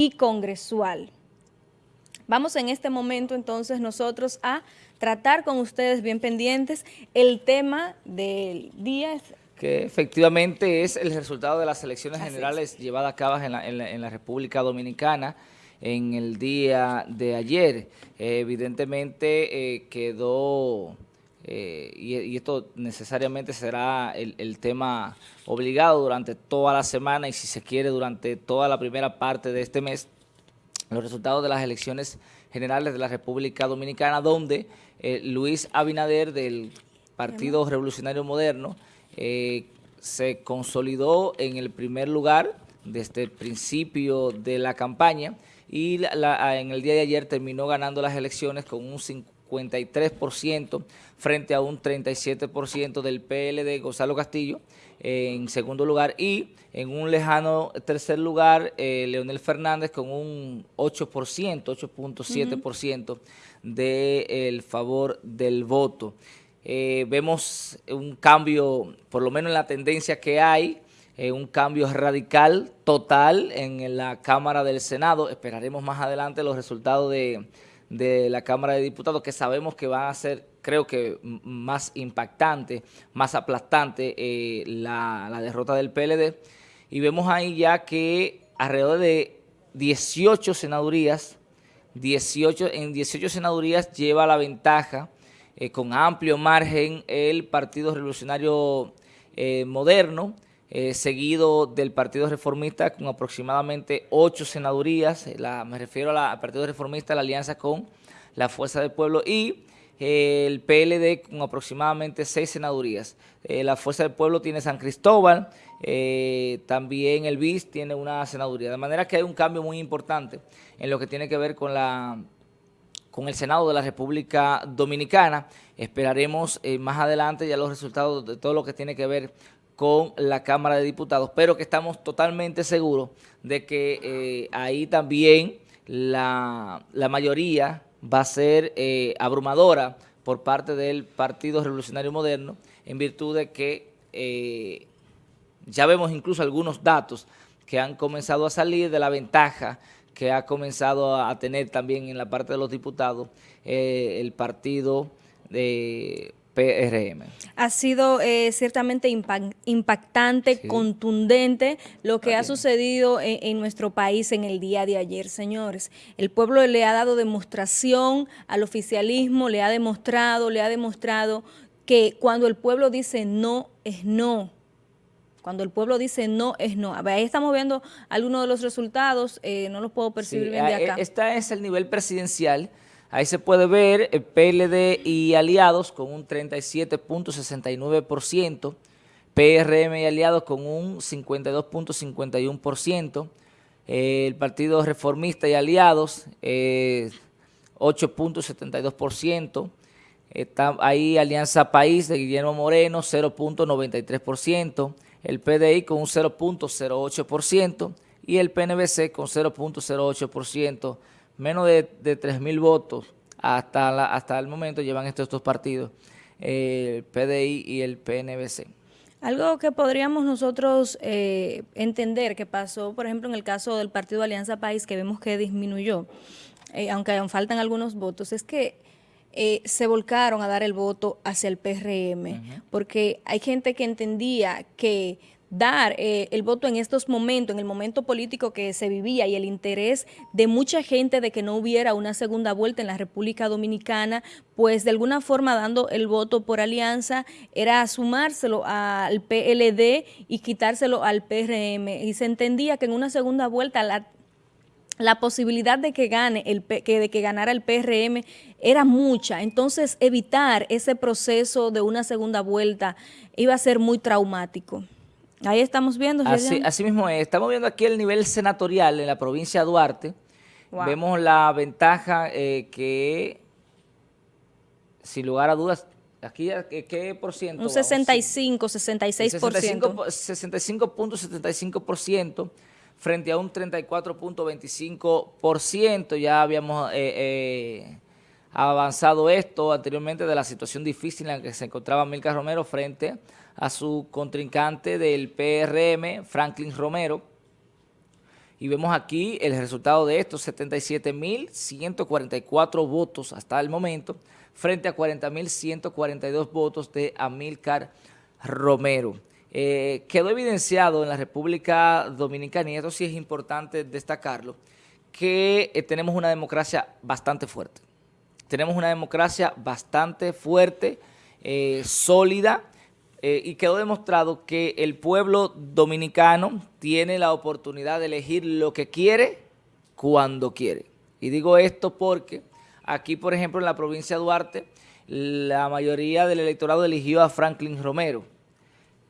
y congresual. Vamos en este momento entonces nosotros a tratar con ustedes bien pendientes el tema del día. Que efectivamente es el resultado de las elecciones generales llevadas a cabo en la, República Dominicana en el día de ayer. evidentemente eh, quedó eh, y, esto necesariamente será el, tema obligado durante toda la semana y si se quiere durante toda la primera parte de este mes, los resultados de las elecciones generales de la República Dominicana, donde eh, Luis Abinader del Partido Revolucionario Moderno eh, se consolidó en el primer lugar desde el principio de la campaña y en el día de ayer terminó ganando las elecciones con un 50 53% frente a un 37% del PLD Gonzalo Castillo en segundo lugar y en un lejano tercer lugar eh, Leonel Fernández con un 8%, 8.7% del favor del voto. Eh, vemos un cambio, por lo menos en la tendencia que hay, eh, un cambio radical, total en la Cámara del Senado. Esperaremos más adelante los resultados de de la Cámara de Diputados que sabemos que van a ser, creo que más impactante, más aplastante eh, la, derrota del PLD. Y vemos ahí ya que alrededor de 18 senadurías, 18, en 18 senadurías lleva la ventaja eh, con amplio margen el Partido Revolucionario eh, Moderno, eh, seguido del Partido Reformista con aproximadamente ocho senadurías, eh, me refiero al Partido Reformista, la alianza con la Fuerza del Pueblo y eh, el PLD con aproximadamente seis senadurías. la Fuerza del Pueblo tiene San Cristóbal, también el BIS tiene una senaduría, de manera que hay un cambio muy importante en lo que tiene que ver con la con el Senado de la República Dominicana. Esperaremos más adelante ya los resultados de todo lo que tiene que ver con la Cámara de Diputados, pero que estamos totalmente seguros de que eh, ahí también la, mayoría va a ser eh, abrumadora por parte del Partido Revolucionario Moderno, en virtud de que eh, ya vemos incluso algunos datos que han comenzado a salir de la ventaja que ha comenzado a tener también en la parte de los diputados el partido de PRM. Ha sido eh, ciertamente impactante, contundente lo que ha sucedido en, nuestro país en el día de ayer, señores. El pueblo le ha dado demostración al oficialismo, le ha demostrado, le ha demostrado que cuando el pueblo dice no, es no. Cuando el pueblo dice no, es no. ahí estamos viendo algunos de los resultados, eh, no los puedo percibir bien de acá. Este es el nivel presidencial Ahí se puede ver el PLD y aliados con un 37.69%, PRM y aliados con un 52.51%, el Partido Reformista y aliados 8.72%, está ahí Alianza País de Guillermo Moreno 0.93%, el PDI con un 0.08% y el PNBC con 0.08% menos de, de 3.000 votos hasta, hasta el momento llevan estos dos partidos, el PDI y el PNBC. Algo que podríamos nosotros eh, entender que pasó, por ejemplo, en el caso del Partido Alianza País, que vemos que disminuyó, eh, aunque aún faltan algunos votos, es que eh, se volcaron a dar el voto hacia el PRM, porque hay gente que entendía que dar eh, el voto en estos momentos, en el momento político que se vivía y el interés de mucha gente de que no hubiera una segunda vuelta en la República Dominicana, pues de alguna forma dando el voto por alianza era sumárselo al PLD y quitárselo al PRM. Y se entendía que en una segunda vuelta la la posibilidad de que gane el que, de que ganara el PRM era mucha, entonces evitar ese proceso de una segunda vuelta iba a ser muy traumático. Ahí estamos viendo. Así, así, mismo es. Estamos viendo aquí el nivel senatorial en la provincia de Duarte. Vemos la ventaja eh, que, sin lugar a dudas, aquí, ¿qué, por ciento? Un 65, 66%. 65.75% frente a un 34.25%. Ya habíamos... Eh, eh, avanzado esto anteriormente de la situación difícil en la que se encontraba Milka Romero frente a su contrincante del PRM, Franklin Romero. Y vemos aquí el resultado de estos, 77.144 votos hasta el momento, frente a 40.142 votos de Amílcar Romero. Eh, quedó evidenciado en la República Dominicana, y esto sí es importante destacarlo, que eh, tenemos una democracia bastante fuerte. Tenemos una democracia bastante fuerte, eh, sólida, eh, y quedó demostrado que el pueblo dominicano tiene la oportunidad de elegir lo que quiere cuando quiere. Y digo esto porque aquí, por ejemplo, en la provincia de Duarte, la mayoría del electorado eligió a Franklin Romero.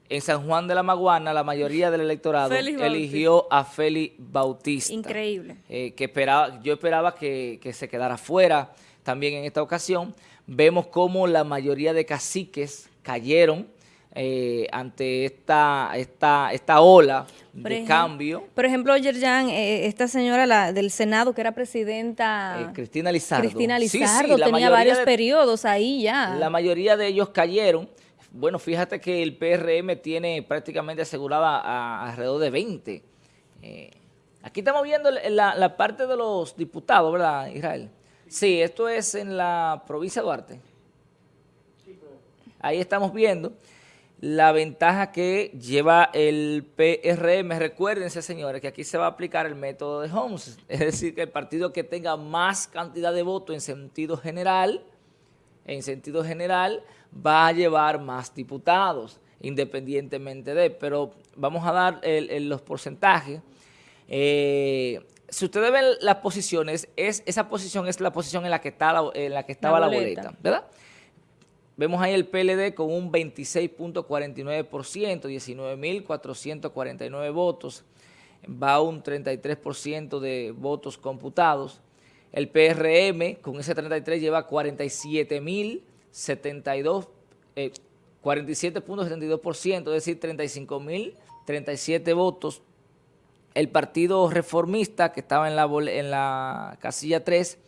En San Juan de la Maguana, la mayoría del electorado eligió a Félix Bautista. Increíble. Eh, que esperaba, yo esperaba que, que se quedara fuera también en esta ocasión. Vemos cómo la mayoría de caciques cayeron eh, ante esta, esta, esta ola de cambio. Por ejemplo, Yerjan, eh, esta señora la, del Senado que era presidenta... Eh, Cristina Lizardo. Cristina Lizardo, tenía varios periodos ahí ya. La mayoría de ellos cayeron. Bueno, fíjate que el PRM tiene prácticamente asegurada alrededor de 20. aquí estamos viendo la, la parte de los diputados, ¿verdad, Israel? Sí, esto es en la provincia de Duarte. Ahí estamos viendo la ventaja que lleva el PRM. Recuérdense, señores, que aquí se va a aplicar el método de Holmes, es decir, que el partido que tenga más cantidad de votos en sentido general, en sentido general, va a llevar más diputados, independientemente de, pero vamos a dar los porcentajes. Eh, si ustedes ven las posiciones, es, esa posición es la posición en la que, está en la que estaba la boleta ¿verdad? Vemos ahí el PLD con un 26.49%, 19.449 votos, va un 33% de votos computados. El PRM con ese 33 lleva 47.072, 47.72%, eh, es decir, 35.037 votos. El Partido Reformista, que estaba en la, en la casilla 3,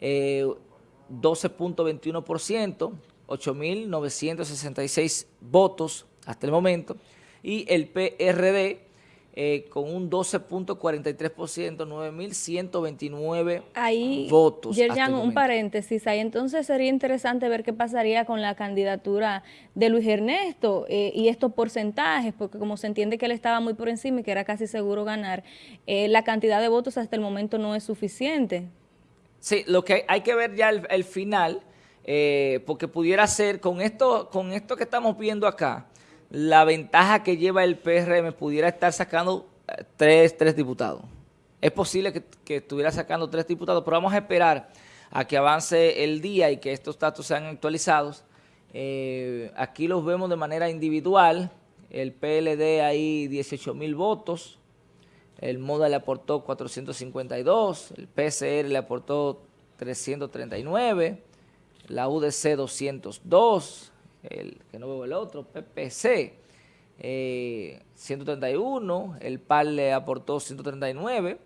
12.21%, 8.966 votos hasta el momento, y el PRD eh, con un 12.43%, 9.129 ahí, votos. Yerjan, un paréntesis, ahí entonces sería interesante ver qué pasaría con la candidatura de Luis Ernesto eh, y estos porcentajes, porque como se entiende que él estaba muy por encima y que era casi seguro ganar, eh, la cantidad de votos hasta el momento no es suficiente. Sí, lo que hay que ver ya el final eh, porque pudiera ser, con esto, con esto que estamos viendo acá, la ventaja que lleva el PRM pudiera estar sacando eh, tres, tres diputados. Es posible que, estuviera sacando tres diputados, pero vamos a esperar a que avance el día y que estos datos sean actualizados. Eh, aquí los vemos de manera individual. El PLD ahí 18 mil votos. El MODA le aportó 452. El PCR le aportó 339 la UDC 202, el que no veo el otro, PPC 131, eh, el PAL le aportó 139,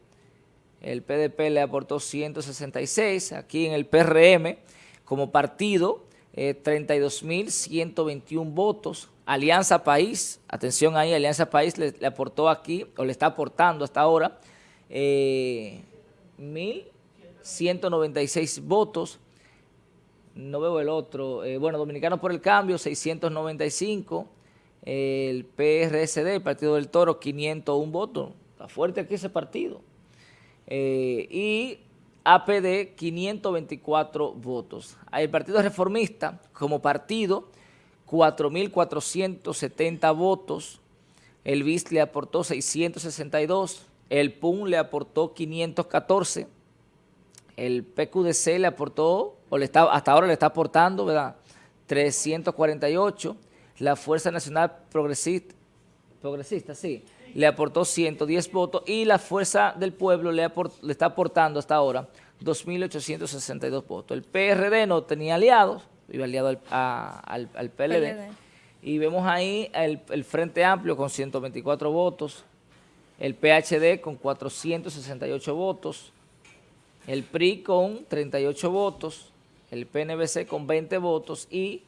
el PDP le aportó 166, aquí en el PRM como partido 32.121 eh, votos, Alianza País, atención ahí, Alianza País le, aportó aquí, o le está aportando hasta ahora, 1.196 eh, votos, no veo el otro, eh, bueno, Dominicano por el Cambio, 695, el PRSD, el Partido del Toro, 501 votos, está fuerte aquí ese partido, eh, y APD, 524 votos. El Partido Reformista, como partido, 4.470 votos, el BIS le aportó 662, el PUN le aportó 514, el PQDC le aportó, o le está, hasta ahora le está aportando, ¿verdad? 348. La Fuerza Nacional Progresista, progresista sí, le aportó 110 votos y la Fuerza del Pueblo le, le está aportando hasta ahora 2.862 votos. El PRD no tenía aliados, iba aliado al, al, PLD, Y vemos ahí el, el Frente Amplio con 124 votos, el PHD con 468 votos, el PRI con 38 votos, el PNBC con 20 votos y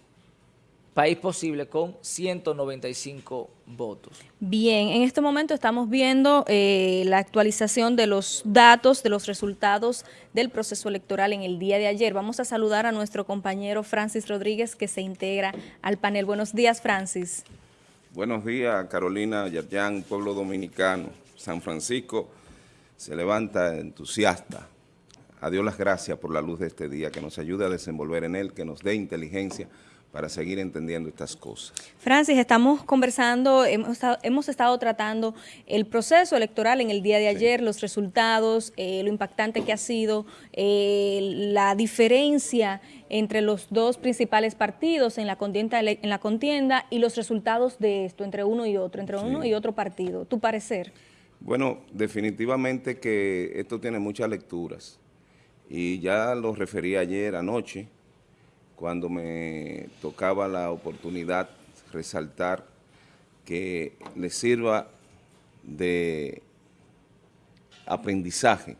País Posible con 195 votos. Bien, en este momento estamos viendo eh, la actualización de los datos, de los resultados del proceso electoral en el día de ayer. Vamos a saludar a nuestro compañero Francis Rodríguez que se integra al panel. Buenos días, Francis. Buenos días, Carolina, Yerjan, pueblo dominicano. San Francisco se levanta entusiasta. A Dios las gracias por la luz de este día, que nos ayude a desenvolver en él, que nos dé inteligencia para seguir entendiendo estas cosas. Francis, estamos conversando, hemos estado, tratando el proceso electoral en el día de ayer, los resultados, eh, lo impactante que ha sido, eh, la diferencia entre los dos principales partidos en la, contienda, en la contienda y los resultados de esto, entre uno y otro, entre uno y otro partido. ¿Tu parecer? Bueno, definitivamente que esto tiene muchas lecturas y ya lo referí ayer anoche, cuando me tocaba la oportunidad resaltar que le sirva de aprendizaje.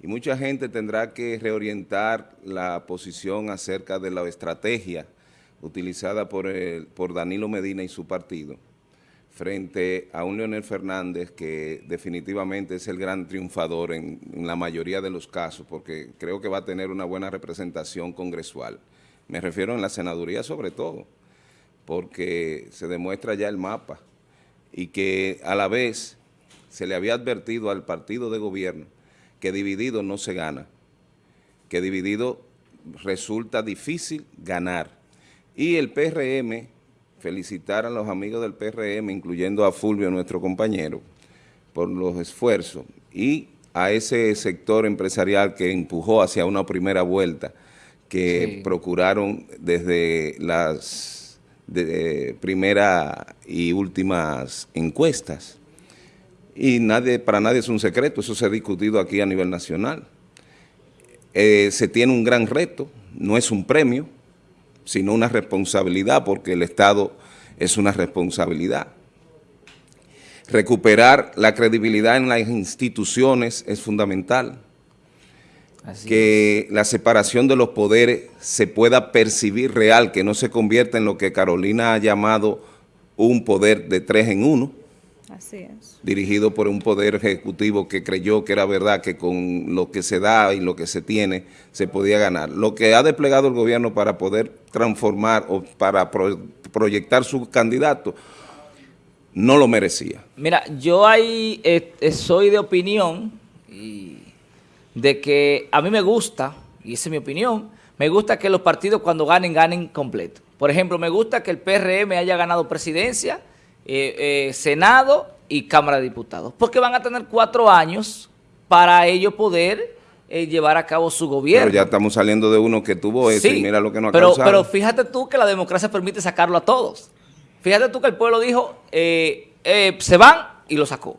Y mucha gente tendrá que reorientar la posición acerca de la estrategia utilizada por, por Danilo Medina y su partido frente a un Leonel Fernández que definitivamente es el gran triunfador en, la mayoría de los casos, porque creo que va a tener una buena representación congresual. Me refiero en la senaduría sobre todo, porque se demuestra ya el mapa y que a la vez se le había advertido al partido de gobierno que dividido no se gana, que dividido resulta difícil ganar. Y el PRM, felicitar a los amigos del PRM, incluyendo a Fulvio, nuestro compañero, por los esfuerzos, y a ese sector empresarial que empujó hacia una primera vuelta, que procuraron desde las de, primeras y últimas encuestas. Y nadie, para nadie es un secreto, eso se ha discutido aquí a nivel nacional. Eh, se tiene un gran reto, no es un premio, sino una responsabilidad, porque el Estado es una responsabilidad. Recuperar la credibilidad en las instituciones es fundamental que la separación de los poderes se pueda percibir real, que no se convierta en lo que Carolina ha llamado un poder de tres en uno. Así es. Dirigido por un poder ejecutivo que creyó que era verdad que con lo que se da y lo que se tiene se podía ganar. Lo que ha desplegado el gobierno para poder transformar o para proyectar su candidato no lo merecía. Mira, yo ahí eh, eh, soy de opinión y de que a mí me gusta, y esa es mi opinión, me gusta que los partidos cuando ganen, ganen completo. Por ejemplo, me gusta que el PRM haya ganado presidencia, eh, eh, Senado y Cámara de Diputados, porque van a tener cuatro años para ellos poder eh, llevar a cabo su gobierno. Pero ya estamos saliendo de uno que tuvo eso y mira lo que nos ha pero, Pero fíjate tú que la democracia permite sacarlo a todos. Fíjate tú que el pueblo dijo, se van y lo sacó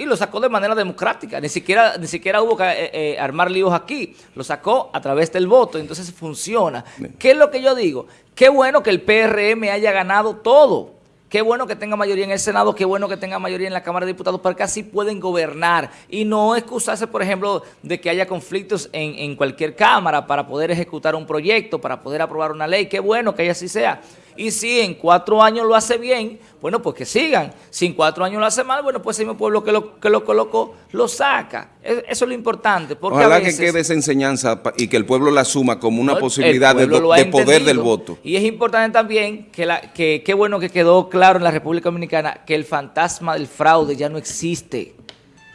y lo sacó de manera democrática. Ni siquiera, ni siquiera hubo que eh, eh, armar líos aquí. Lo sacó a través del voto, entonces funciona. ¿Qué es lo que yo digo? Qué bueno que el PRM haya ganado todo. Qué bueno que tenga mayoría en el Senado, qué bueno que tenga mayoría en la Cámara de Diputados, porque así pueden gobernar y no excusarse, por ejemplo, de que haya conflictos en, en cualquier Cámara para poder ejecutar un proyecto, para poder aprobar una ley. Qué bueno que así sea. Y si en cuatro años lo hace bien, bueno, pues que sigan. Si en cuatro años lo hace mal, bueno, pues el mismo pueblo que lo, que lo colocó lo saca. Eso es lo importante. Porque Ojalá que quede esa enseñanza y que el pueblo la asuma como una posibilidad de, poder del voto. Y es importante también que, la, que qué bueno que quedó claro en la República Dominicana que el fantasma del fraude ya no existe.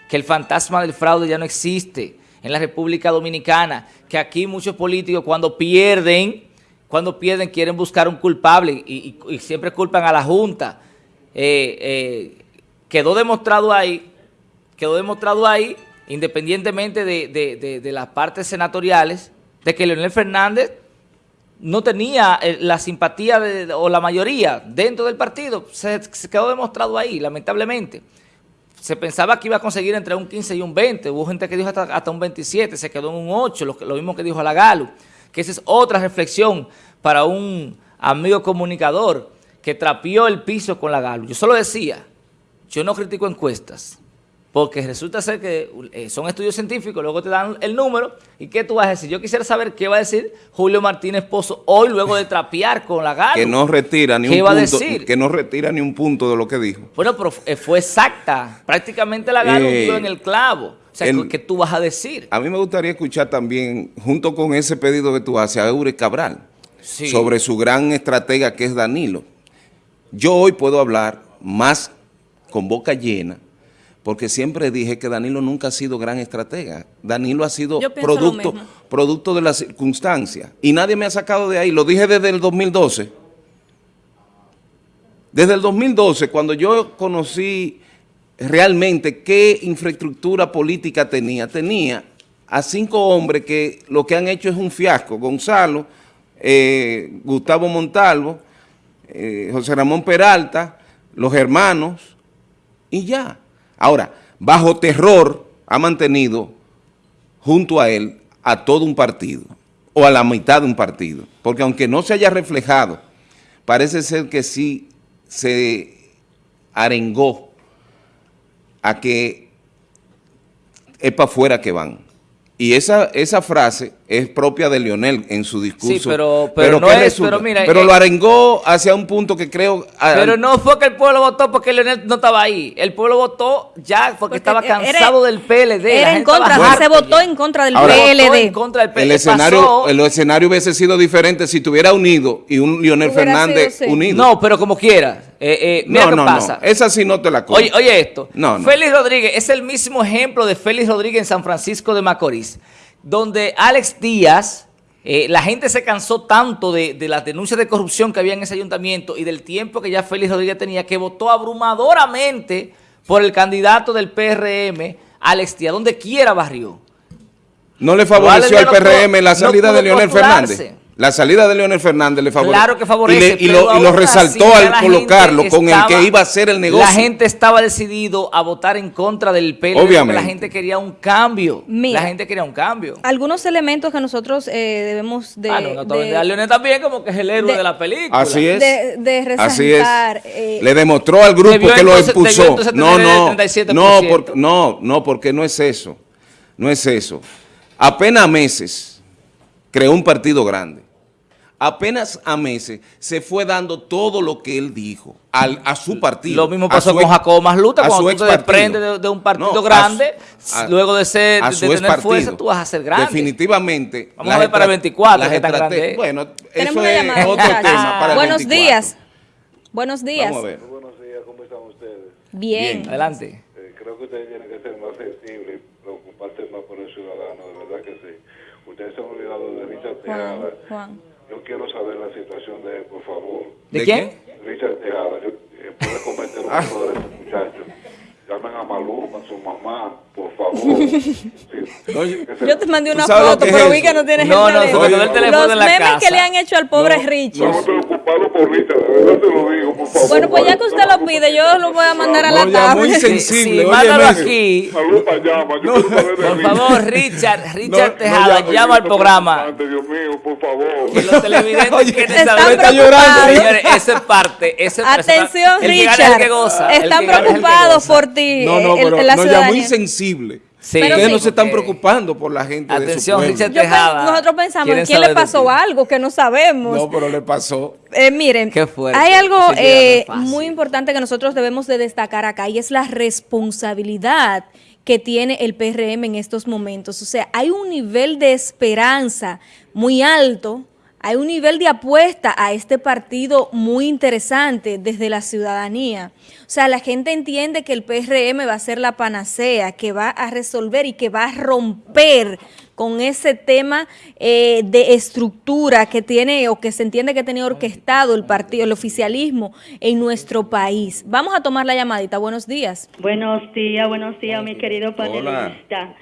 Que el fantasma del fraude ya no existe en la República Dominicana. Que aquí muchos políticos cuando pierden cuando pierden quieren buscar un culpable y, siempre culpan a la Junta. Eh, eh, quedó demostrado ahí, quedó demostrado ahí, independientemente de, las partes senatoriales, de que Leonel Fernández no tenía eh, la simpatía o la mayoría dentro del partido. Se, quedó demostrado ahí, lamentablemente. Se pensaba que iba a conseguir entre un 15 y un 20. Hubo gente que dijo hasta, un 27, se quedó en un 8, lo, lo mismo que dijo la Galo que esa es otra reflexión para un amigo comunicador que trapió el piso con la Galo. Yo solo decía, yo no critico encuestas, porque resulta ser que eh, son estudios científicos, luego te dan el número, ¿y qué tú vas a decir? Yo quisiera saber qué va a decir Julio Martínez Pozo hoy, luego de trapear con la gana. Que no retira ni un punto, que no retira ni un punto de lo que dijo. Bueno, pero eh, fue exacta, prácticamente la gana eh, en el clavo. O sea, ¿qué tú vas a decir? A mí me gustaría escuchar también, junto con ese pedido que tú haces, a Eure Cabral, sobre su gran estratega que es Danilo. Yo hoy puedo hablar más con boca llena porque siempre dije que Danilo nunca ha sido gran estratega. Danilo ha sido producto, producto de las circunstancias. Y nadie me ha sacado de ahí. Lo dije desde el 2012. Desde el 2012, cuando yo conocí realmente qué infraestructura política tenía, tenía a cinco hombres que lo que han hecho es un fiasco. Gonzalo, eh, Gustavo Montalvo, eh, José Ramón Peralta, los hermanos, y ya. Ahora, bajo terror ha mantenido junto a él a todo un partido o a la mitad de un partido, porque aunque no se haya reflejado, parece ser que sí se arengó a que es para afuera que van. Y esa, esa frase es propia de Leonel en su discurso. Sí, pero, pero, no es, pero mira, Pero lo eh, arengó hacia un punto que creo... Pero no fue que el pueblo votó porque Leonel no estaba ahí. El pueblo votó ya porque, estaba cansado del PLD. Era en contra, se votó en contra del PLD. En contra del PLD. El escenario, el escenario hubiese sido diferente si tuviera unido y un Leonel Fernández unido. No, pero como quiera. Eh, eh, mira qué pasa. No. Esa sí no te la Oye, oye esto. No, Félix Rodríguez es el mismo ejemplo de Félix Rodríguez en San Francisco de Macorís donde Alex Díaz, eh, la gente se cansó tanto de, las denuncias de corrupción que había en ese ayuntamiento y del tiempo que ya Félix Rodríguez tenía, que votó abrumadoramente por el candidato del PRM, Alex Díaz, donde quiera barrió. ¿No le favoreció al PRM la salida de Leonel Fernández? La salida de Leonel Fernández le favorece. Claro que favorece. Y, lo, resaltó al colocarlo con el que iba a ser el negocio. La gente estaba decidido a votar en contra del PLD. Obviamente. La gente quería un cambio. la gente quería un cambio. Algunos elementos que nosotros eh, debemos de... Ah, no, de, a Leonel también como que es el héroe de, la película. Así es. De, resaltar, Así es. Eh, le demostró al grupo que lo impulsó. No, no, no, no, no, porque no es eso. No es eso. Apenas meses creó un partido grande apenas a meses se fue dando todo lo que él dijo al, a su partido. Lo mismo pasó con Jacobo Masluta, cuando tú te desprendes de, un partido grande, luego de ser de tener fuerza, tú vas a ser grande. Definitivamente. Vamos a ver para el 24, que tan grande Bueno, eso es otro tema para Buenos días. Buenos días. Vamos a ver. Buenos días, ¿cómo están ustedes? Bien. Adelante. Eh, creo que ustedes tienen que ser más sensibles, Ustedes se han olvidado de Richard Tejada. Juan. Yo quiero saber la situación de él, por favor. ¿De, quién? Richard Tejada. Yo, eh, ¿Puede comentar un poco de ese muchacho? Llamen a Maluma, a su mamá, por favor. yo te mandé una foto, pero vi que no tienes no, el teléfono. No, el teléfono Los memes que le han hecho al pobre Richard. No, Richard, de verdad te lo digo, por favor. Bueno, pues ya que usted lo pide, yo lo voy a mandar a la tarde. muy sensible. Sí, mándalo aquí. Maluma llama, yo Por favor, Richard, Richard Tejada, llama al programa. Dios mío, por favor. Que los televidentes quieren saber. Está llorando. Señores, esa es parte. Atención, Richard. Están preocupados por no, no, pero no, ya muy sensible. Sí. Ustedes no se están preocupando por la gente Atención, de su pueblo. Tejada. nosotros pensamos, ¿quién le pasó algo que no sabemos? No, pero le pasó. Eh, miren, hay algo eh, muy importante que nosotros debemos de destacar acá y es la responsabilidad que tiene el PRM en estos momentos. O sea, hay un nivel de esperanza muy alto hay un nivel de apuesta a este partido muy interesante desde la ciudadanía. O sea, la gente entiende que el PRM va a ser la panacea, que va a resolver y que va a romper con ese tema eh, de estructura que tiene o que se entiende que tiene orquestado el partido, el oficialismo en nuestro país. Vamos a tomar la llamadita. Buenos días. Buenos días, buenos días, mi querido panelista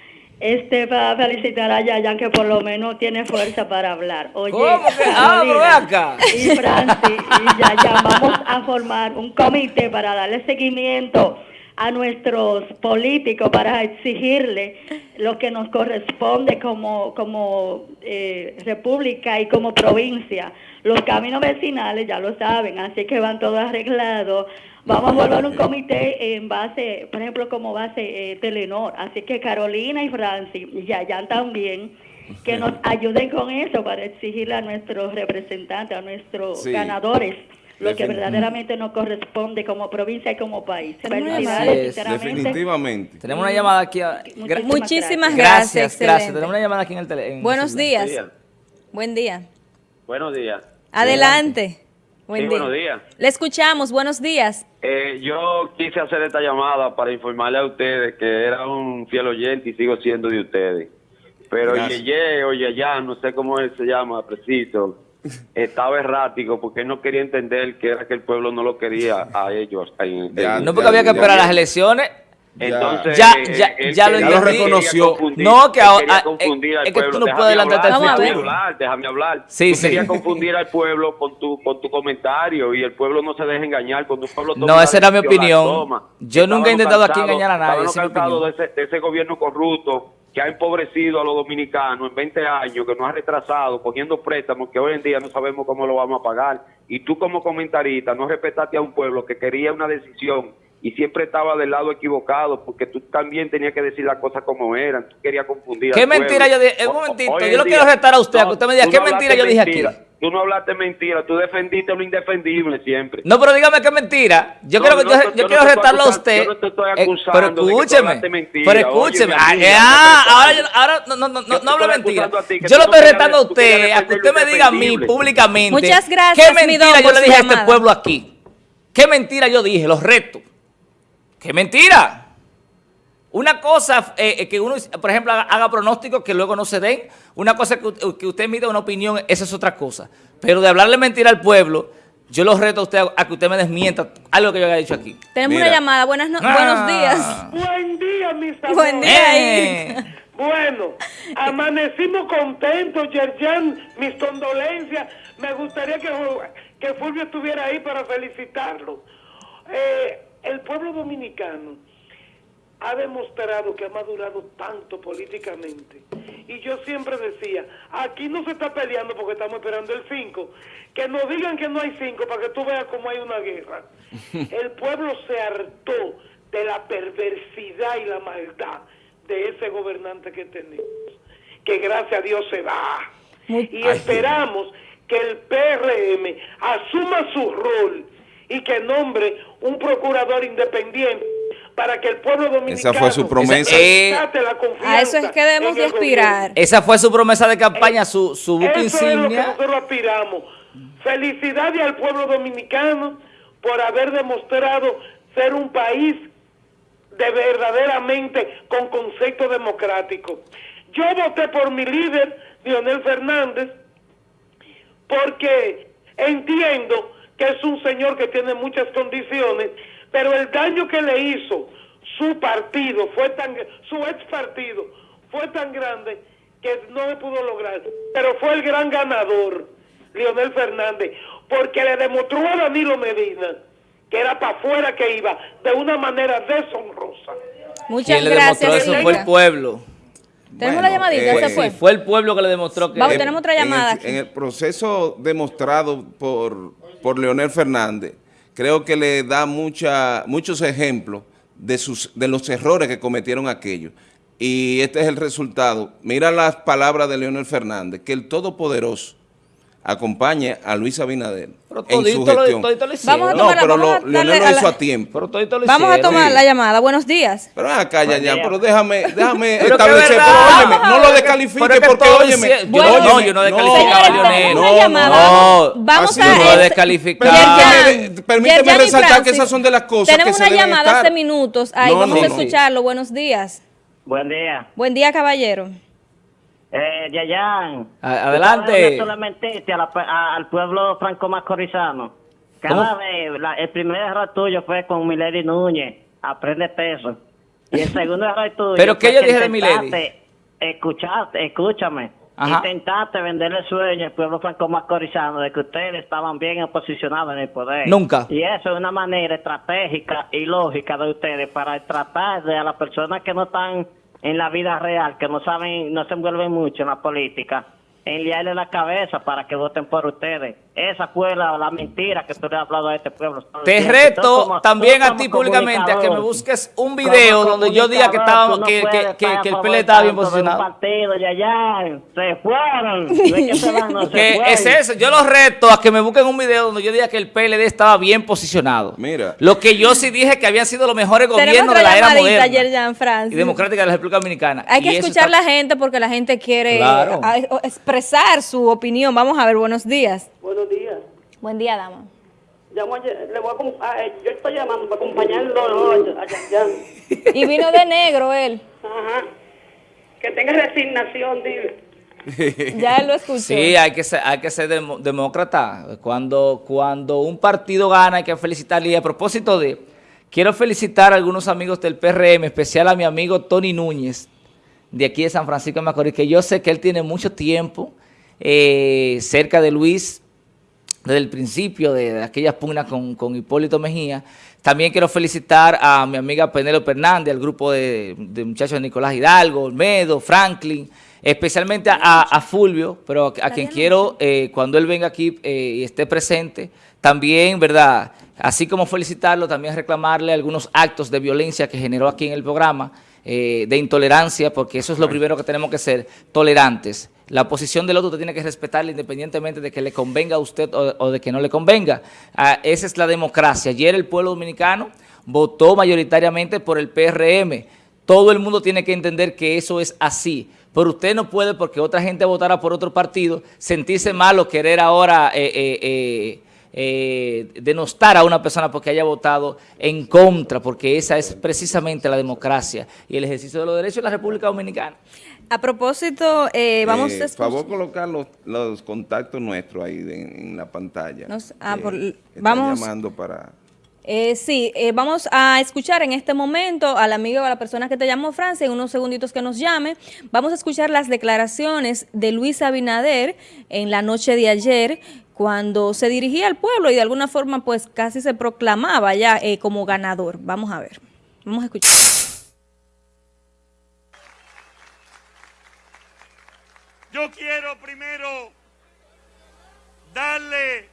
este va a felicitar a Yayan que por lo menos tiene fuerza para hablar. Oye, ¿Cómo que? Ah, acá. Y Francis y Yayan vamos a formar un comité para darle seguimiento a nuestros políticos para exigirle lo que nos corresponde como, como eh, república y como provincia. Los caminos vecinales ya lo saben, así que van todos arreglados Vamos a formar un comité en base, por ejemplo, como base eh, Telenor. Así que Carolina y Francis y Yayan también, que nos ayuden con eso para exigirle a nuestros representantes, a nuestros ganadores lo que verdaderamente nos corresponde como provincia y como país. Definitivamente. Tenemos una llamada aquí. Muchísimas, gracias. Gracias, Tenemos una llamada aquí en el teléfono. Buenos días. Buen día. Buenos días. Adelante. Buen Buenos días. Le escuchamos. Buenos días. Eh, yo quise hacer esta llamada para informarle a ustedes que era un fiel oyente y sigo siendo de ustedes. Pero Yeye o ya no sé cómo él se llama, preciso, estaba errático porque él no quería entender que era que el pueblo no lo quería a ellos. no porque había que esperar las elecciones. Entonces, ya, ya, ya, lo, lo, reconoció. No, que ahora es que tú no puedes adelantarte al futuro. Déjame hablar, déjame hablar. Sí, sí. querías confundir al pueblo con tu, con tu comentario y el pueblo no se deja engañar. Cuando un pueblo no, esa era mi opinión. Yo nunca he intentado aquí engañar a nadie. De ese, de ese gobierno corrupto que ha empobrecido a los dominicanos en 20 años, que nos ha retrasado cogiendo préstamos que hoy en día no sabemos cómo lo vamos a pagar. Y tú como comentarista no respetaste a un pueblo que quería una decisión y siempre estaba del lado equivocado porque tú también tenías que decir las cosas como eran, tú querías confundir. ¿Qué mentira yo dije? Un momentito, yo lo quiero retar a usted, a que usted me diga, ¿qué mentira yo dije aquí? Tú no hablaste mentira, tú defendiste lo indefendible siempre. No, pero dígame qué mentira. Yo, quiero, yo, quiero retarlo a usted. Yo no te estoy eh, pero escúcheme, de mentira. pero escúcheme. ah, ahora, ahora no, no, no, no hablo mentira. yo lo estoy retando a usted, a que usted me diga a mí públicamente. Muchas gracias, ¿Qué mentira yo le dije a este pueblo aquí? ¿Qué mentira yo dije? Los retos. ¿Qué mentira? Una cosa eh, eh, que uno, por ejemplo, haga, pronósticos que luego no se den. Una cosa que, que usted emita una opinión, esa es otra cosa. Pero de hablarle mentira al pueblo, yo lo reto a usted a que usted me desmienta algo que yo haya dicho aquí. Tenemos una llamada. Buenas no ah. Buenos días. Buen día, mis amigos. Buen día. Eh. Bueno, amanecimos contentos, Yerjan, mis condolencias. Me gustaría que, que Fulvio estuviera ahí para felicitarlo. Eh, el pueblo dominicano ha demostrado que ha madurado tanto políticamente. Y yo siempre decía, aquí no se está peleando porque estamos esperando el 5. Que nos digan que no hay 5 para que tú veas cómo hay una guerra. El pueblo se hartó de la perversidad y la maldad de ese gobernante que tenemos. Que gracias a Dios se va. y esperamos que el PRM asuma su rol y que nombre un procurador independiente para que el pueblo dominicano esa fue su promesa. a eso es que debemos de aspirar. Esa fue su promesa de campaña su, su buque eso es lo que nosotros aspiramos. Felicidades al pueblo dominicano por haber demostrado ser un país de verdaderamente con concepto democrático. Yo voté por mi líder Lionel Fernández porque entiendo que es un señor que tiene muchas condiciones, pero el daño que le hizo su partido fue tan su ex partido fue tan grande que no le pudo lograr. Pero fue el gran ganador, Leonel Fernández, porque le demostró a Danilo Medina que era para afuera que iba de una manera deshonrosa. Muchas gracias. eso fue el pueblo. Tenemos la llamadita, eh, fue. fue el pueblo que le demostró que... Vamos, tenemos otra llamada. en el proceso demostrado por por Leonel Fernández, creo que le da muchos ejemplos de, de los errores que cometieron aquellos. Y este es el resultado. Mira las palabras de Leonel Fernández, que el Todopoderoso acompañe a Luis Abinader en su gestión. vamos a tomar, no, pero lo, Leonel lo hizo a tiempo. vamos a tomar la llamada. Buenos días. Pero acá ya, ya, pero déjame, déjame establecer. Pero óyeme, no lo descalifique porque óyeme. Bueno, no, yo no descalificaba a Leonel. No, no, Vamos a no descalificar. Permíteme resaltar que esas son de las cosas Tenemos una llamada hace minutos. Ahí vamos a escucharlo. Buenos días. Buen día. Buen día, caballero. Eh, Yayan. Adelante. solamente al pueblo franco-macorizano. Cada vez, el primer error tuyo fue con Milady Núñez, aprende peso. Y el segundo error tuyo. ¿Pero qué yo dije de Milady? Escuchaste, escúchame. Intentaste venderle el sueño al pueblo franco-macorizano de que ustedes estaban bien posicionados en el poder. Nunca. Y eso es una manera estratégica y lógica de ustedes para tratar de a las personas que no están en la vida real, que no saben, no se envuelven mucho en la política, enviarle la cabeza para que voten por ustedes. Esa fue la, mentira que tú le has hablado a este pueblo. Te reto también a ti públicamente a que me busques un video donde yo diga que, estaba, que, que, que, el PL estaba bien posicionado. Partido, ya, ya, se fueron. que es eso. Yo los reto a que me busquen un video donde yo diga que el PLD estaba bien posicionado. Mira. Lo que yo sí dije que habían sido los mejores gobiernos de la era moderna y democrática de la República Dominicana. Hay que escuchar a la gente porque la gente quiere expresar su opinión. Vamos a ver, buenos días. Buenos días. Buen día, dama. Llamo le voy a, yo estoy llamando para acompañarlo a Y vino de negro él. Ajá. Que tenga resignación, dile. ya lo escuché. Sí, hay que ser, hay que ser demócrata. Cuando, cuando un partido gana hay que felicitarle. Y a propósito de, quiero felicitar a algunos amigos del PRM, especial a mi amigo Tony Núñez, de aquí de San Francisco de Macorís, que yo sé que él tiene mucho tiempo eh, cerca de Luis desde el principio de, aquellas pugnas con, Hipólito Mejía. También quiero felicitar a mi amiga Penélope Hernández, al grupo de, muchachos de Nicolás Hidalgo, Olmedo, Franklin, especialmente a, Fulvio, pero a, quien quiero, eh, cuando él venga aquí eh, y esté presente, también, ¿verdad?, así como felicitarlo, también reclamarle algunos actos de violencia que generó aquí en el programa, eh, de intolerancia, porque eso es lo primero que tenemos que ser, tolerantes. La posición del otro te tiene que respetarle independientemente de que le convenga a usted o, de que no le convenga. Ah, esa es la democracia. Ayer el pueblo dominicano votó mayoritariamente por el PRM. Todo el mundo tiene que entender que eso es así. Pero usted no puede, porque otra gente votara por otro partido, sentirse mal o querer ahora eh, eh, eh, denostar a una persona porque haya votado en contra, porque esa es precisamente la democracia y el ejercicio de los derechos de la República Dominicana. A propósito, eh, vamos eh, a... favor colocar los, contactos nuestros ahí en, la pantalla. ah, vamos... llamando para... Eh, sí, eh, vamos a escuchar en este momento al amigo o a la persona que te llamó Francia, en unos segunditos que nos llame. Vamos a escuchar las declaraciones de Luis Abinader en la noche de ayer, cuando se dirigía al pueblo y de alguna forma pues casi se proclamaba ya eh, como ganador. Vamos a ver, vamos a escuchar. Yo quiero primero darle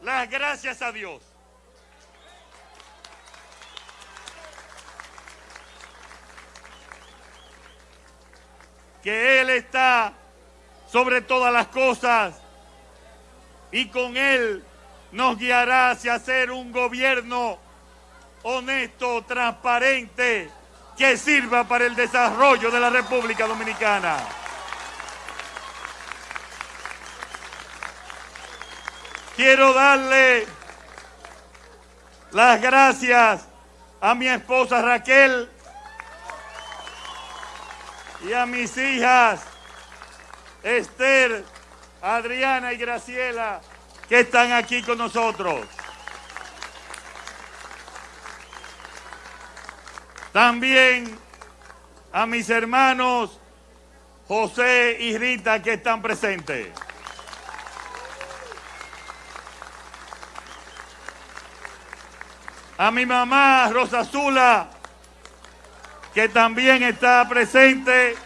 las gracias a Dios. Que Él está sobre todas las cosas y con Él nos guiará hacia ser un gobierno honesto, transparente, que sirva para el desarrollo de la República Dominicana. Quiero darle las gracias a mi esposa Raquel y a mis hijas Esther, Adriana y Graciela que están aquí con nosotros. También a mis hermanos José y Rita que están presentes. A mi mamá Rosa Zula, que también está presente,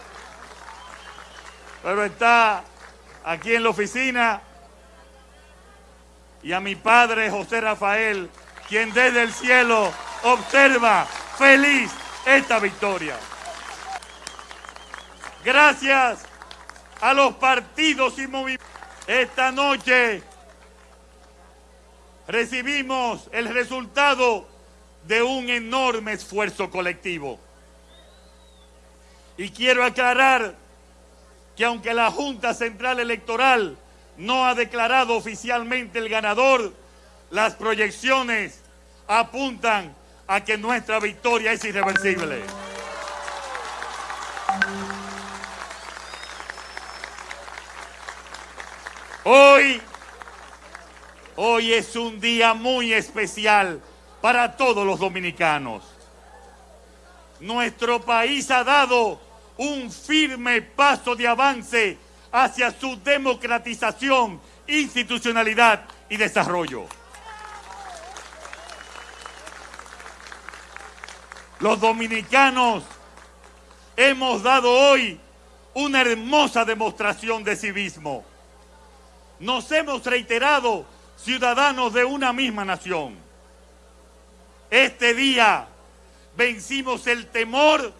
pero está aquí en la oficina, y a mi padre José Rafael, quien desde el cielo observa feliz esta victoria. Gracias a los partidos y movimientos. Esta noche recibimos el resultado de un enorme esfuerzo colectivo. Y quiero aclarar que aunque la Junta Central Electoral no ha declarado oficialmente el ganador, las proyecciones apuntan a que nuestra victoria es irreversible. Hoy Hoy es un día muy especial para todos los dominicanos. Nuestro país ha dado un firme paso de avance hacia su democratización, institucionalidad y desarrollo. Los dominicanos hemos dado hoy una hermosa demostración de civismo nos hemos reiterado ciudadanos de una misma nación. Este día vencimos el temor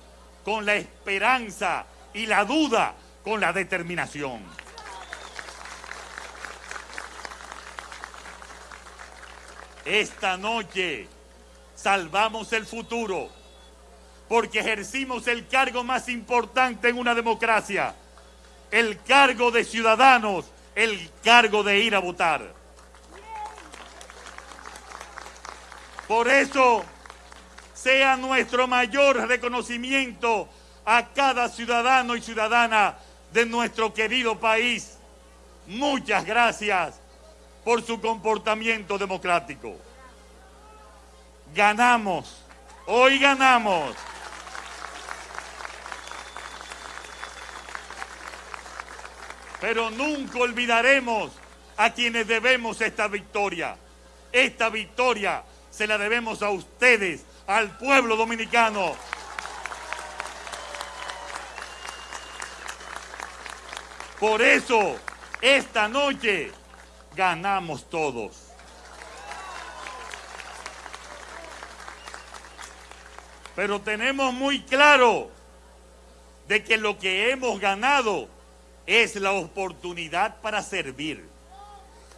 con la esperanza y la duda con la determinación. Esta noche salvamos el futuro porque ejercimos el cargo más importante en una democracia, el cargo de ciudadanos, el cargo de ir a votar. Por eso, sea nuestro mayor reconocimiento a cada ciudadano y ciudadana de nuestro querido país. Muchas gracias por su comportamiento democrático. Ganamos, hoy ganamos. Pero nunca olvidaremos a quienes debemos esta victoria. Esta victoria se la debemos a ustedes, al pueblo dominicano. Por eso, esta noche ganamos todos. Pero tenemos muy claro de que lo que hemos ganado es la oportunidad para servir,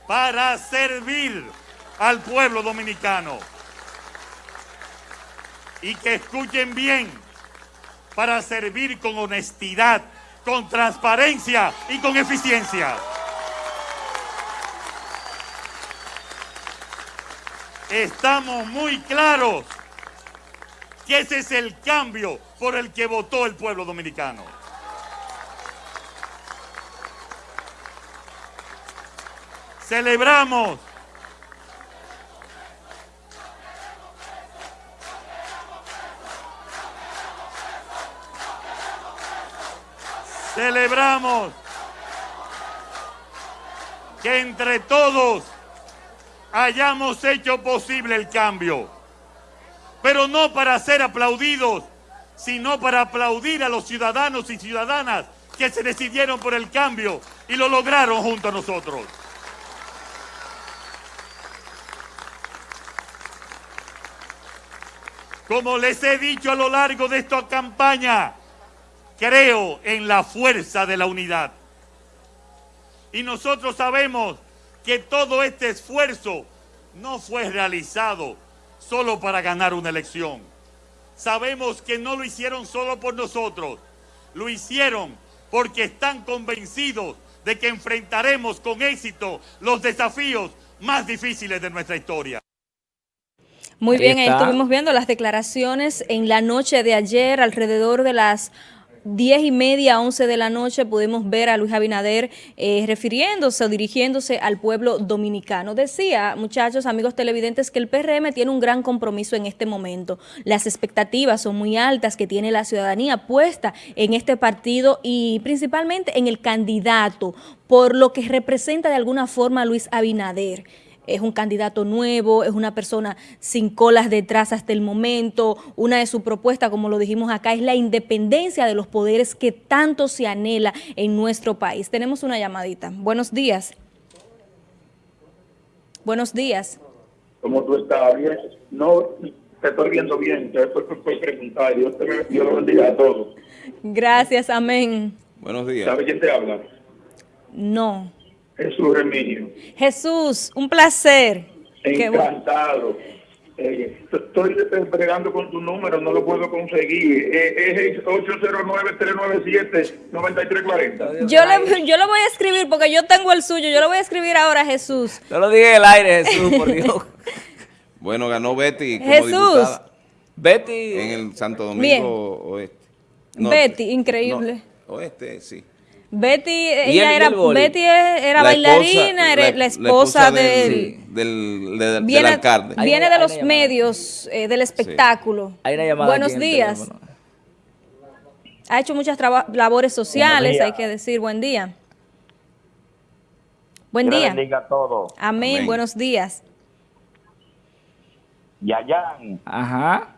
para servir al pueblo dominicano. Y que escuchen bien, para servir con honestidad, con transparencia y con eficiencia. estamos muy claros que ese es el cambio por el que votó el pueblo dominicano. Celebramos Celebramos que entre todos hayamos hecho posible el cambio. Pero no para ser aplaudidos, sino para aplaudir a los ciudadanos y ciudadanas que se decidieron por el cambio y lo lograron junto a nosotros. Como les he dicho a lo largo de esta campaña, creo en la fuerza de la unidad. Y nosotros sabemos que todo este esfuerzo no fue realizado solo para ganar una elección. Sabemos que no lo hicieron solo por nosotros, lo hicieron porque están convencidos de que enfrentaremos con éxito los desafíos más difíciles de nuestra historia. Muy bien, ahí estuvimos viendo las declaraciones en la noche de ayer alrededor de las 10 y media, 11 de la noche, pudimos ver a Luis Abinader eh, refiriéndose o dirigiéndose al pueblo dominicano. Decía, muchachos, amigos televidentes, que el PRM tiene un gran compromiso en este momento. Las expectativas son muy altas que tiene la ciudadanía puesta en este partido y principalmente en el candidato, por lo que representa de alguna forma a Luis Abinader es un candidato nuevo, es una persona sin colas detrás hasta el momento. Una de sus propuestas, como lo dijimos acá, es la independencia de los poderes que tanto se anhela en nuestro país. Tenemos una llamadita. Buenos días. Buenos días. ¿Cómo tú estás? Bien. No, te estoy viendo bien. Te estoy por preguntar. Dios te Dios lo bendiga a todos. Gracias, amén. Buenos días. ¿Sabe quién te habla? No. Jesús Remigio. Jesús, un placer. Encantado. Eh, estoy bregando con tu número, no lo puedo conseguir. Eh, es 809-397-9340. Yo, le, yo lo voy a escribir porque yo tengo el suyo. Yo lo voy a escribir ahora, Jesús. No lo diga en el aire, Jesús, por Dios. bueno, ganó Betty como Jesús. Betty. En el Santo Domingo Oeste. Betty, increíble. oeste, sí. Betty, ella era, Betty era bailarina, era la esposa, del, del, alcalde. Viene de los medios, eh, del espectáculo. Buenos días. Ha hecho muchas labores sociales, hay que decir buen día. Buen día. Bendiga todo. Amén. buenos días. Yayan. Ajá.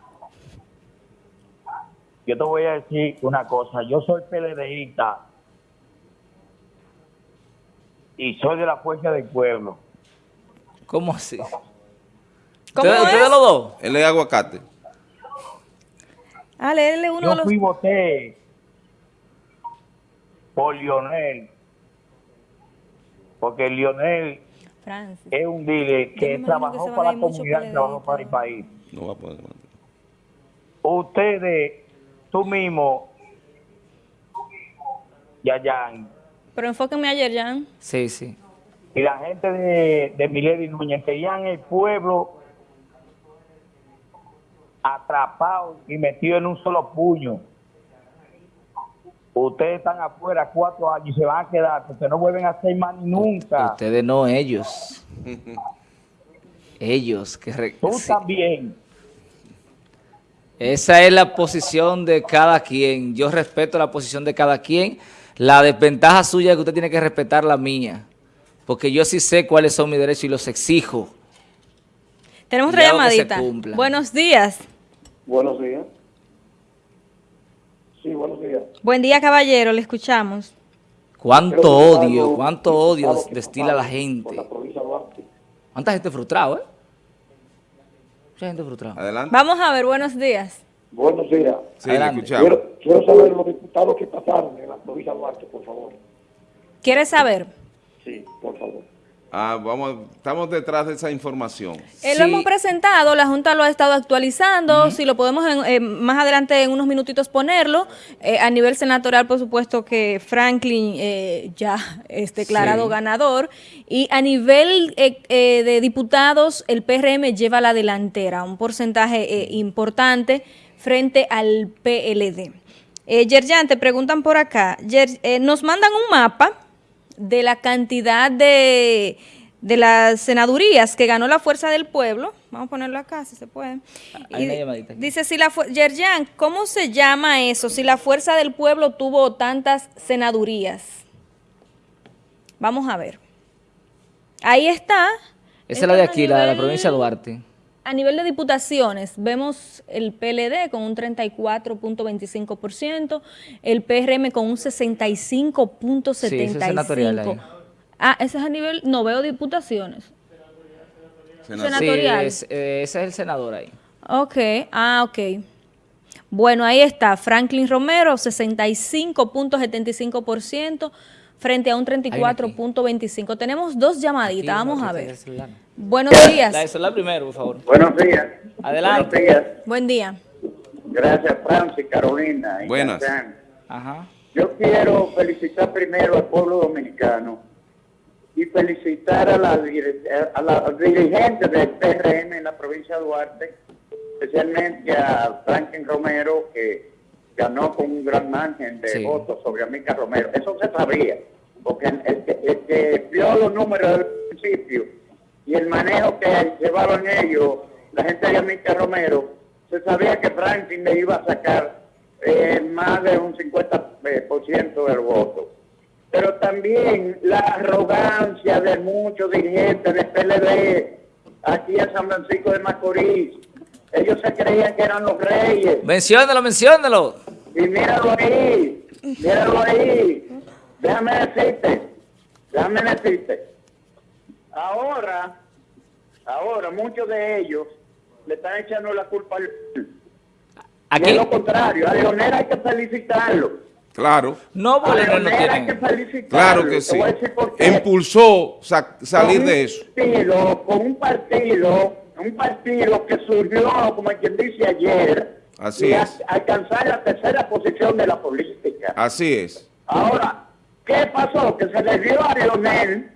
Yo te voy a decir una cosa, yo soy PLDista y soy de la Fuerza del Pueblo. ¿Cómo así? ¿Cómo ustedes los dos? Él es aguacate. Ah, léele uno de Yo los... fui voté por Lionel, porque Lionel Francis. es un líder que trabajó a para la comunidad y trabajó para el país. No va a poder. Ustedes, tú mismo, Yayan, Pero enfóquenme ayer, Jan. Sí, sí. y la gente de, de Milady Núñez querían el pueblo atrapado y metido en un solo puño. Ustedes están afuera cuatro años y se van a quedar porque no vuelven a hacer más nunca. Ustedes no, ellos. ellos. que re- Tú sí. también. Esa es la posición de cada quien. Yo respeto la posición de cada quien. La desventaja suya es que usted tiene que respetar la mía. Porque yo sí sé cuáles son mis derechos y los exijo. Tenemos otra llamadita. Buenos días. Buenos días. Sí, buenos días. Buen día, caballero. Le escuchamos. Cuánto odio, algo cuánto odio destila la gente. la. ¿Cuánta gente frustrada, eh? Mucha gente frustrada. Adelante. Vamos a ver, buenos días. Buenos días. Sí, le Adelante. escuchamos. Quiero, quiero saber los diputados que pasaron en la provincia de Duarte, por favor. ¿Quieres saber? Sí, por favor. Ah, vamos, estamos detrás de esa información. Eh, Lo hemos presentado, la Junta lo ha estado actualizando, si lo podemos en- eh, más adelante en unos minutitos ponerlo. Eh, a nivel senatorial, por supuesto que Franklin eh, ya es declarado Sí. ganador. Y a nivel eh, eh, de diputados, el PRM lleva la delantera, un porcentaje eh, importante frente al PLD. Eh, Yerjan, te preguntan por acá, Yer- eh, nos mandan un mapa de la cantidad de, de las senadurías que ganó la Fuerza del Pueblo. Vamos a ponerlo acá, si se puede. Y dice, si la Yerjan, ¿cómo se llama eso? Si la Fuerza del Pueblo tuvo tantas senadurías. Vamos a ver. Ahí está. Esa es la de aquí, la de la provincia de Duarte. A nivel de diputaciones, vemos el PLD con un 34.25%, el PRM con un 65.75%. Sí, ese es senatorial ahí. Ah, ese es a nivel, no veo diputaciones. Senador. Senatorial. Sí, es- eh, ese es el senador ahí. Ok, ah, ok. Bueno, ahí está, Franklin Romero, 65.75% frente a un 34.25%. Tenemos dos llamaditas, Aquí, vamos a ver. Buenos días. La de celular primero, por favor. Buenos días. Adelante. Buenos días. Buen día. Gracias, Francis, Carolina. y Buenas. Ajá. Yo quiero felicitar primero al pueblo dominicano y felicitar a la, a la dirigente del PRM en la provincia de Duarte, especialmente a Franklin Romero, que ganó con un gran margen de Sí. votos sobre Amica Romero. Eso se sabía, porque el, el que- el que vio los números del principio y el manejo que llevaron ellos, la gente de Amica Romero, se sabía que Franklin le iba a sacar eh, más de un 50% eh, por ciento del voto. Pero también la arrogancia de muchos dirigentes del PLD aquí en San Francisco de Macorís. Ellos se creían que eran los reyes. Menciónelo, menciónelo. Y míralo ahí, míralo ahí. Déjame decirte, déjame decirte. Ahora, ahora muchos de ellos le están echando la culpa al... ¿A Y es quién? lo contrario, a Leonel hay que felicitarlo. Claro, No, A no Leonel hay que felicitarlo. claro que sí. Impulsó sa- salir Con de eso. Partido, con un partido, un partido que surgió, como quien dice ayer, Así y a- es. alcanzar la tercera posición de la política. Así es. Ahora, ¿qué pasó? Que se le dio a Leonel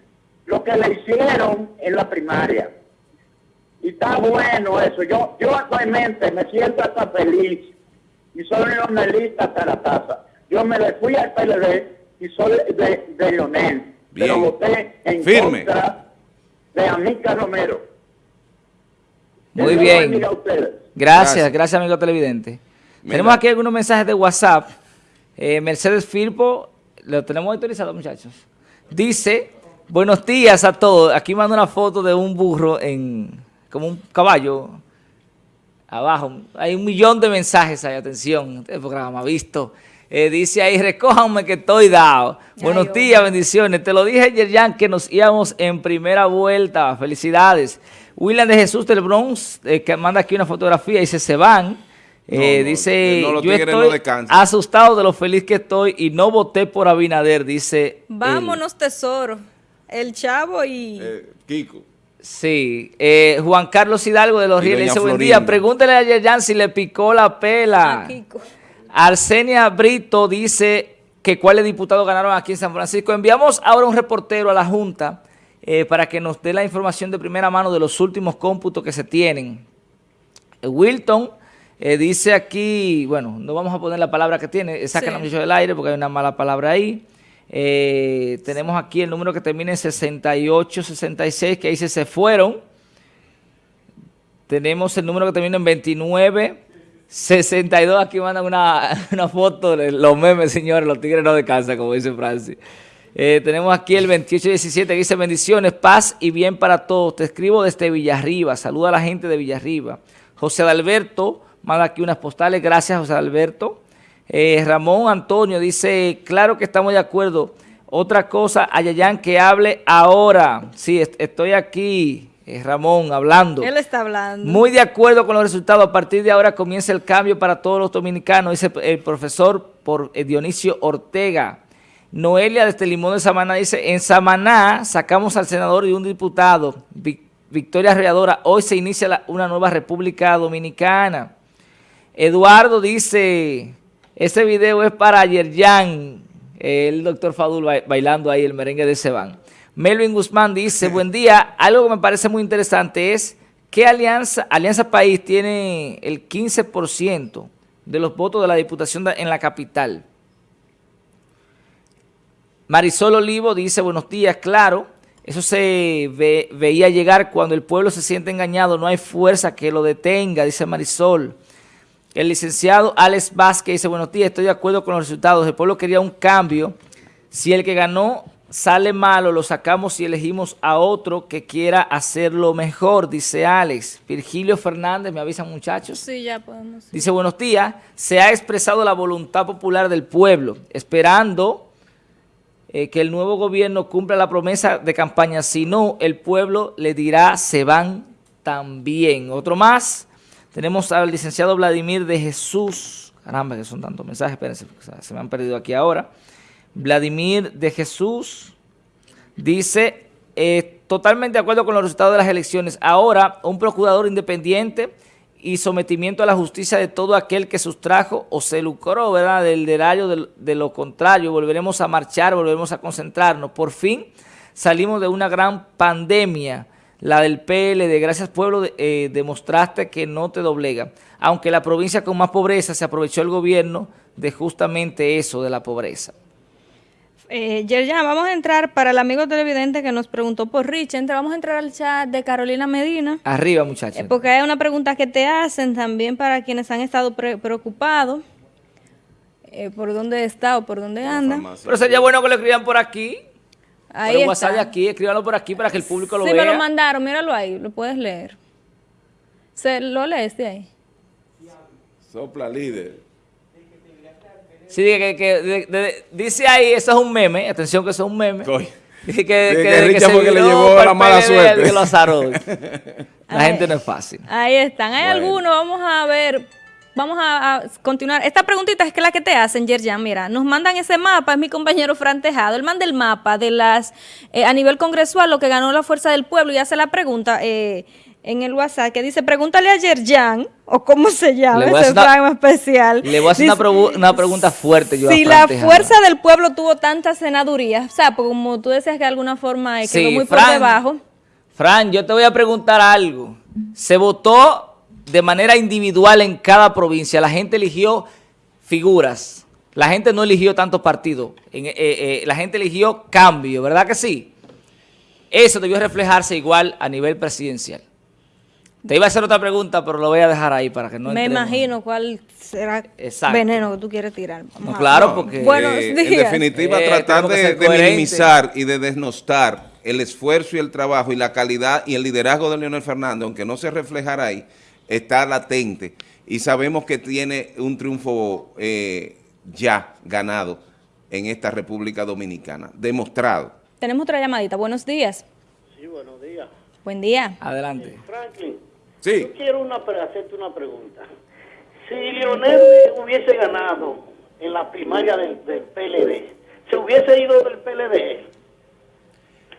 lo que le hicieron en la primaria. Y está bueno eso. Yo, yo actualmente me siento hasta feliz y soy leonelista hasta la taza. Yo me le fui al PLD y soy de, de Leonel. Pero Bien. voté en Firme. contra de Amica Romero. Muy Eso bien. Gracias, Gracias. gracias, amigo televidente. Mira. Tenemos aquí algunos mensajes de WhatsApp. Eh, Mercedes Firpo, lo tenemos autorizado, muchachos. Dice, buenos días a todos. Aquí manda una foto de un burro en, como un caballo. Abajo, hay un millón de mensajes ahí, atención. Este programa ha visto. Eh, dice ahí, recójanme que estoy dado. Buenos días, bendiciones. Te lo dije ayer, Jan, que nos íbamos en primera vuelta. Felicidades. William de Jesús del Bronx, eh, que manda aquí una fotografía, dice, se van. Eh, dice, yo estoy asustado de lo feliz que estoy y no voté por Abinader, dice. Vámonos, tesoro. El chavo y... Eh, Kiko. Sí, eh, Juan Carlos Hidalgo de los Rieles dice, buen día, pregúntele a Yerjan si le picó la pela. Arsenia Brito dice que cuáles diputados ganaron aquí en San Francisco. Enviamos ahora un reportero a la Junta para que nos dé la información de primera mano de los últimos cómputos que se tienen. Wilton eh, dice aquí, bueno, no vamos a poner la palabra que tiene, saca sí. del aire porque hay una mala palabra ahí. Eh, tenemos aquí el número que termina en 6866, que dice se fueron. Tenemos el número que termina en 29, 62, aquí mandan una, una foto de los memes, señores, los tigres no descansan, como dice Francis. Eh, tenemos aquí el 2817 que dice bendiciones, paz y bien para todos. Te escribo desde Villarriba, saluda a la gente de Villarriba. José Alberto manda aquí unas postales. Gracias, José Alberto. Eh, Ramón Antonio dice, claro que estamos de acuerdo. Otra cosa, Ayayán, que hable ahora. Sí, estoy aquí, eh, Ramón, hablando. Él está hablando. Muy de acuerdo con los resultados. A partir de ahora comienza el cambio para todos los dominicanos, dice el profesor por eh, Dionisio Ortega. Noelia desde Limón de Samaná dice, en Samaná sacamos al senador y un diputado, Victoria Readora, hoy se inicia una nueva República Dominicana. Eduardo dice, ese video es para Yerjan, el doctor Fadul bailando ahí el merengue de Seban. Melvin Guzmán dice, buen día, algo que me parece muy interesante es que Alianza, Alianza País tiene el 15% de los votos de la Diputación en la capital. Marisol Olivo dice, buenos días, claro, eso se veía llegar cuando el pueblo se siente engañado, no hay fuerza que lo detenga, dice Marisol. El licenciado Alex Vázquez dice, buenos días, estoy de acuerdo con los resultados. El pueblo quería un cambio. Si el que ganó sale malo, lo sacamos y elegimos a otro que quiera hacerlo mejor, dice Alex. Virgilio Fernández, ¿me avisan muchachos? Sí, ya podemos. Dice, buenos días, se ha expresado la voluntad popular del pueblo, esperando eh, que el nuevo gobierno cumpla la promesa de campaña. Si no, el pueblo le dirá, se van también. Otro más. Tenemos al licenciado Vladimir de Jesús. Caramba, que son tantos mensajes, espérense, se me han perdido aquí ahora. Vladimir de Jesús dice, eh, totalmente de acuerdo con los resultados de las elecciones. Ahora, un procurador independiente y sometimiento a la justicia de todo aquel que sustrajo o se lucró, ¿verdad?, del derario de, de lo contrario. Volveremos a marchar, volveremos a concentrarnos. Por fin salimos de una gran pandemia la del PLD, gracias pueblo, eh, demostraste que no te doblega. Aunque la provincia con más pobreza se aprovechó el gobierno de justamente eso, de la pobreza. Eh, ya vamos a entrar para el amigo televidente que nos preguntó por Rich, vamos a entrar al chat de Carolina Medina. Arriba, muchachos. Eh, porque hay una pregunta que te hacen también para quienes han estado preocupados eh, por dónde está o por dónde anda. Pero sería bueno que lo escriban por aquí. Ahí por WhatsApp de aquí, escríbanlo por aquí para que el público lo vea. Sí, me lo mandaron, míralo ahí, lo puedes leer. ¿Se lo lees de ahí? Sopla líder. Sí, que, que dice ahí, eso es un meme, atención que eso es un meme. Dice que, que, que, que, se le llevó la mala suerte. Que lo la gente no es fácil. Ahí están. Hay algunos, vamos a ver vamos a, continuar. Esta preguntita es que la que te hacen, Yerjan, mira, nos mandan ese mapa, es mi compañero Fran Tejado, él manda el mapa de las, eh, a nivel congresual, lo que ganó la Fuerza del Pueblo y hace la pregunta eh, en el WhatsApp que dice, pregúntale a Yerjan, o cómo se llama ese programa especial. Le voy a hacer una, pregunta fuerte yo Si la Fuerza del Pueblo tuvo tantas senadurías, o sea, como tú decías que de alguna forma eh, quedó muy por debajo. Fran, yo te voy a preguntar algo. Se votó de manera individual en cada provincia. La gente eligió figuras. La gente no eligió tantos partidos. Eh, eh, la gente eligió cambio, ¿verdad que sí? Eso debió reflejarse igual a nivel presidencial. Te iba a hacer otra pregunta, pero lo voy a dejar ahí para que no Me imagino cuál será el veneno que tú quieres tirar. claro, porque... Eh, en definitiva, tratar de, de minimizar y de desnostar el esfuerzo y el trabajo y la calidad y el liderazgo de Leonel Fernández, aunque no se reflejara ahí, está latente y sabemos que tiene un triunfo eh, ya ganado en esta República Dominicana, demostrado. Tenemos otra llamadita. Buenos días. Sí, buenos días. Buen día. Adelante. Franklin, Sí. yo quiero una, hacerte una pregunta. Si Lionel hubiese ganado en la primaria del, del PLD, ¿se hubiese ido del PLD?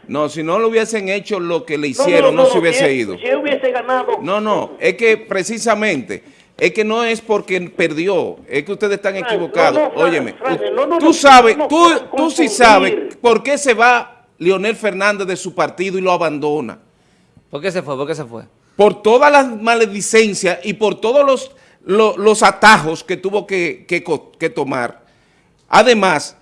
No, si no lo hubiesen hecho lo que le hicieron, no, se hubiese si, ido. Si él hubiese ganado... No, no, es que precisamente, es que no es porque perdió, es que ustedes están equivocados. no, no, Óyeme, no, no, tú no, sabes, no, tú, no, tú sí sabes por qué se va Leonel Fernández de su partido y lo abandona. ¿Por qué se fue? ¿Por qué se fue? Por todas las maledicencias y por todos los, lo- los atajos que tuvo que, que tomar. Además?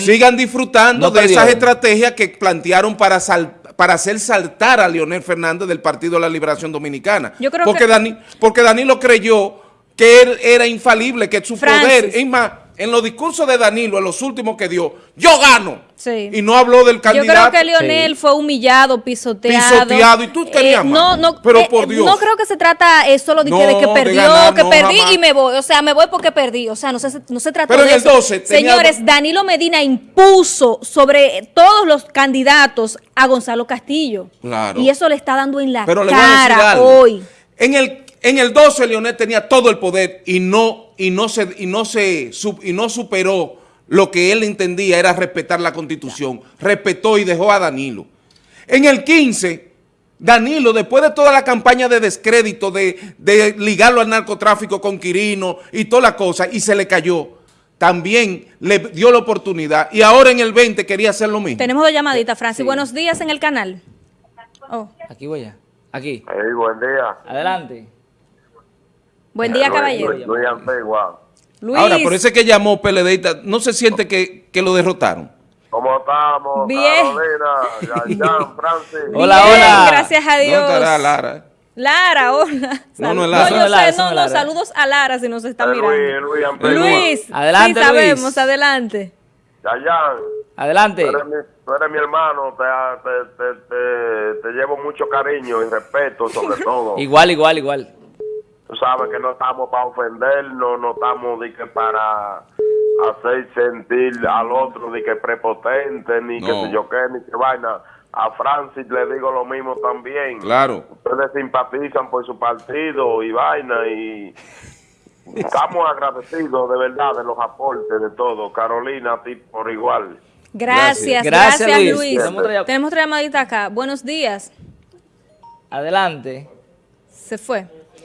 Sigan disfrutando No de esas estrategias que plantearon para, sal- para hacer saltar a Leonel Fernández del Partido de la Liberación Dominicana. Yo creo porque, que- Dani- porque Danilo creyó que él era infalible, que su Francis. poder, es más, en los discursos de Danilo, en los últimos que dio, yo gano. Sí. Y no habló del Yo candidato. creo que Lionel fue humillado, pisoteado. Pisoteado, y tú querías Eh, más. No, no, Pero eh, por Dios. No creo que se trata eh, solo de, que, de No, que de perdió, ganar, que no, perdí jamás. y me voy. O sea, me voy porque perdí. O sea, no se, no se trató Pero en de el eso. 12 tenía- Señores, Danilo Medina impuso sobre todos los candidatos a Gonzalo Castillo. Claro. Y eso le está dando en la Pero le voy a decir cara algo. hoy. En el, en el 12 Leonel tenía todo el poder y no, y no se, y no se y no superó lo que él entendía era respetar la constitución. Respetó y dejó a Danilo. En el 15, Danilo, después de toda la campaña de descrédito, de, de ligarlo al narcotráfico con Quirino y toda la cosa, y se le cayó, también le dio la oportunidad. Y ahora en el 20 quería hacer lo mismo. Tenemos dos llamaditas, Francis. Buenos días en el canal. Oh, Aquí voy ya. Aquí. Hey, buen día. Adelante. Buen día, Luis- caballero. Luis, Luis. Luis. Ahora, por ese que llamó PLDista, ¿no se siente que, que lo derrotaron? ¿Cómo estamos? Bien. Carolina, Yayan, Francis. Hola, Bien, hola. gracias a ¿Dónde Dios. estará Lara? Lara, hola. No, no es Lara. yo No es Lara, sé, eso no no, es no, Lara. saludos a Lara si nos está Eh, mirando. Luis, Luis. Luis, Adelante, sí sabemos, Luis. adelante. Yayan. Adelante. Tú eres, mi, tú eres mi hermano, te, te, te, te, te llevo mucho cariño y respeto sobre todo. Igual, igual, igual. Tú sabes que no estamos para ofendernos, no estamos de que para hacer sentir al otro de que prepotente, ni que sé yo qué, ni que vaina. A Francis le digo lo mismo también. Claro. Ustedes simpatizan por su partido y vaina y estamos agradecidos de verdad de los aportes de todo. Carolina, a ti por igual. Gracias, Gracias, gracias, Luis. Luis. Tenemos otra llam- Tenemos otra llamadita acá. Buenos días. Adelante. Se fue.